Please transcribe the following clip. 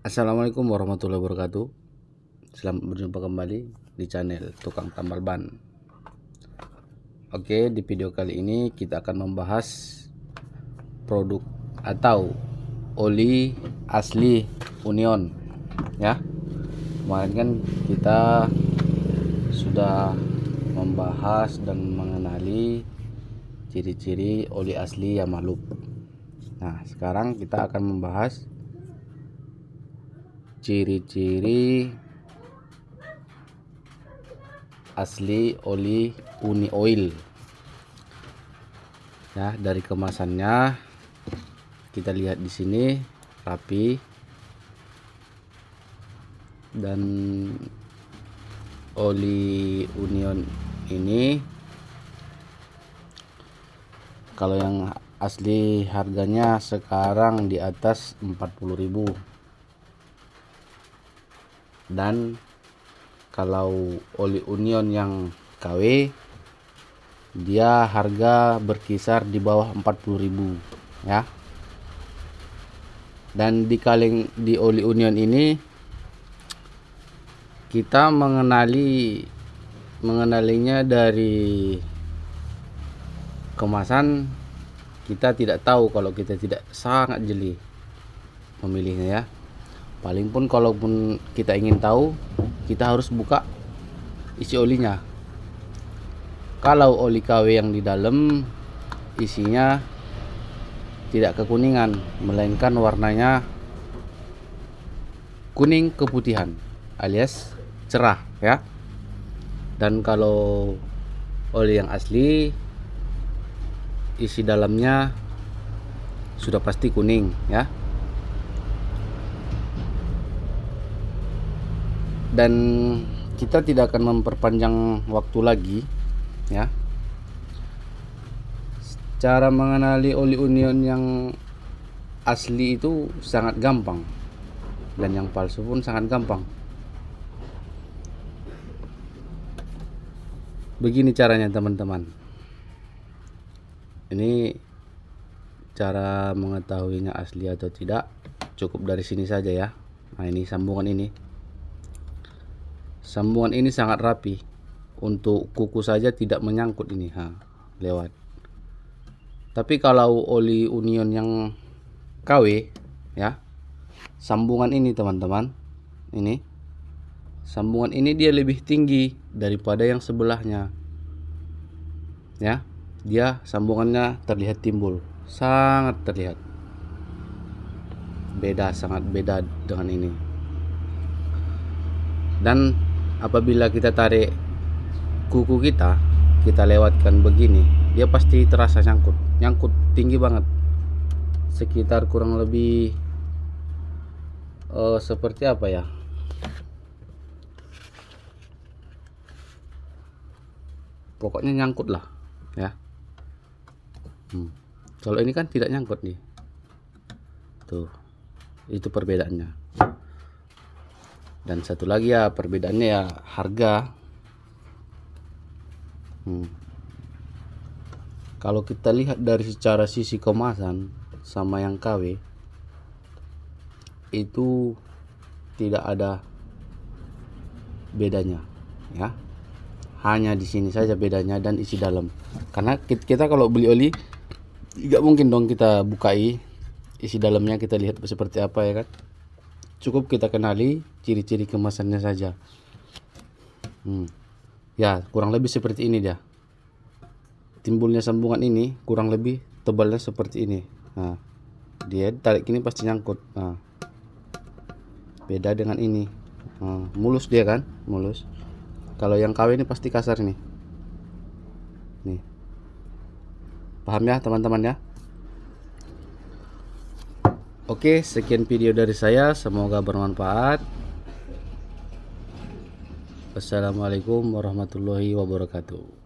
Assalamualaikum warahmatullahi wabarakatuh. Selamat berjumpa kembali di channel Tukang Tambal Ban. Oke di video kali ini kita akan membahas Produk atau Oli asli Union Ya. Kemarin kan kita Sudah Membahas dan mengenali Ciri-ciri oli asli Yamaluk Nah sekarang kita akan membahas ciri-ciri asli oli uni oil. Ya dari kemasannya kita lihat di sini rapi. Dan oli union ini kalau yang asli harganya sekarang di atas 40.000 dan kalau oli union yang KW dia harga berkisar di bawah 40.000 ya. Dan di kaleng di oli union ini kita mengenali mengenalinya dari kemasan kita tidak tahu kalau kita tidak sangat jeli memilihnya ya paling pun kalaupun kita ingin tahu kita harus buka isi olinya. Kalau oli KW yang di dalam isinya tidak kekuningan melainkan warnanya kuning keputihan alias cerah ya. Dan kalau oli yang asli isi dalamnya sudah pasti kuning ya dan kita tidak akan memperpanjang waktu lagi ya. Cara mengenali oli union yang asli itu sangat gampang. Dan yang palsu pun sangat gampang. Begini caranya teman-teman. Ini cara mengetahuinya asli atau tidak cukup dari sini saja ya. Nah ini sambungan ini sambungan ini sangat rapi. Untuk kuku saja tidak menyangkut ini ha lewat. Tapi kalau oli union yang KW ya sambungan ini teman-teman ini sambungan ini dia lebih tinggi daripada yang sebelahnya. Ya dia sambungannya terlihat timbul. Sangat terlihat. Beda sangat beda dengan ini. Dan apabila kita tarik kuku kita kita lewatkan begini dia pasti terasa nyangkut. Nyangkut tinggi banget. Sekitar kurang lebih uh, seperti apa ya? Pokoknya nyangkut lah ya. Hmm. kalau ini kan tidak nyangkut nih. Tuh itu perbedaannya dan satu lagi ya perbedaannya ya harga. Hmm. kalau kita lihat dari secara sisi kemasan sama yang KW itu tidak ada bedanya ya. Hanya di sini saja bedanya dan isi dalam. Karena kita kalau beli oli tidak mungkin dong kita bukai isi dalamnya kita lihat seperti apa ya kan cukup kita kenali ciri-ciri kemasannya saja. Hmm. ya kurang lebih seperti ini dia. Timbulnya sambungan ini kurang lebih tebalnya seperti ini. Nah dia tarik ini pasti nyangkut. Nah beda dengan ini. Nah, mulus dia kan? Mulus. Kalau yang KW ini pasti kasar ini. Nih. Paham ya teman-teman ya Oke, sekian video dari saya. Semoga bermanfaat. Wassalamualaikum warahmatullahi wabarakatuh.